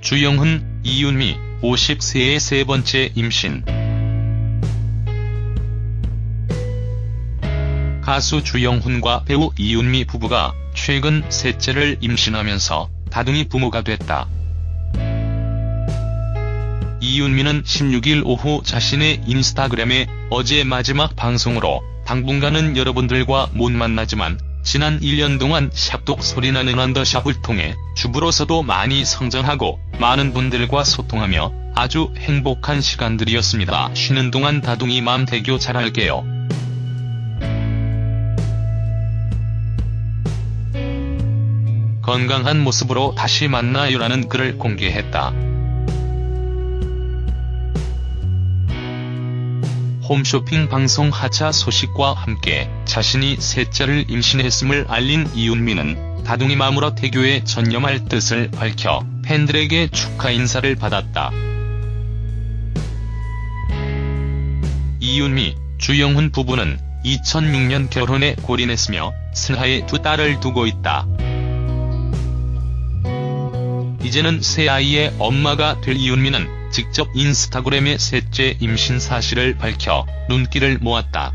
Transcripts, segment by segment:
주영훈, 이윤미, 50세의 세 번째 임신. 가수 주영훈과 배우 이윤미 부부가 최근 셋째를 임신하면서 다둥이 부모가 됐다. 이윤미는 16일 오후 자신의 인스타그램에 어제 마지막 방송으로 당분간은 여러분들과 못 만나지만 지난 1년 동안 샵독 소리나는 언더샵을 통해 주부로서도 많이 성장하고 많은 분들과 소통하며 아주 행복한 시간들이었습니다. 쉬는 동안 다둥이 맘 대교 잘할게요. 건강한 모습으로 다시 만나요라는 글을 공개했다. 홈쇼핑 방송 하차 소식과 함께 자신이 셋째를 임신했음을 알린 이윤미는 다둥이 맘으로 태교에 전념할 뜻을 밝혀 팬들에게 축하 인사를 받았다. 이윤미, 주영훈 부부는 2006년 결혼에 골인했으며 슬하에 두 딸을 두고 있다. 이제는 새 아이의 엄마가 될 이윤미는 직접 인스타그램에 셋째 임신 사실을 밝혀 눈길을 모았다.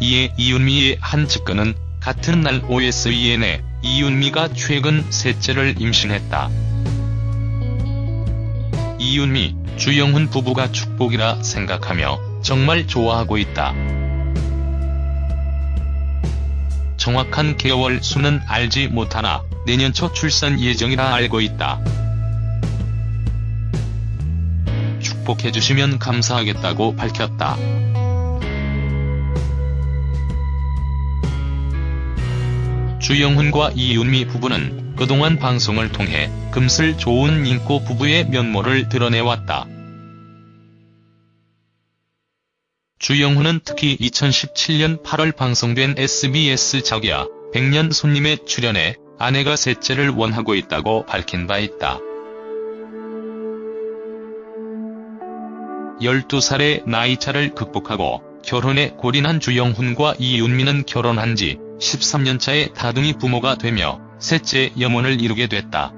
이에 이윤미의 한 측근은 같은 날 OSEN에 이윤미가 최근 셋째를 임신했다. 이윤미, 주영훈 부부가 축복이라 생각하며 정말 좋아하고 있다. 정확한 개월 수는 알지 못하나 내년 초 출산 예정이라 알고 있다. 축복해주시면 감사하겠다고 밝혔다. 주영훈과 이윤미 부부는 그동안 방송을 통해 금슬 좋은 인고 부부의 면모를 드러내왔다. 주영훈은 특히 2017년 8월 방송된 SBS 자기야 100년 손님에 출연해 아내가 셋째를 원하고 있다고 밝힌 바 있다. 12살의 나이차를 극복하고 결혼에 골인한 주영훈과 이윤미는 결혼한 지 13년차의 다둥이 부모가 되며 셋째 염원을 이루게 됐다.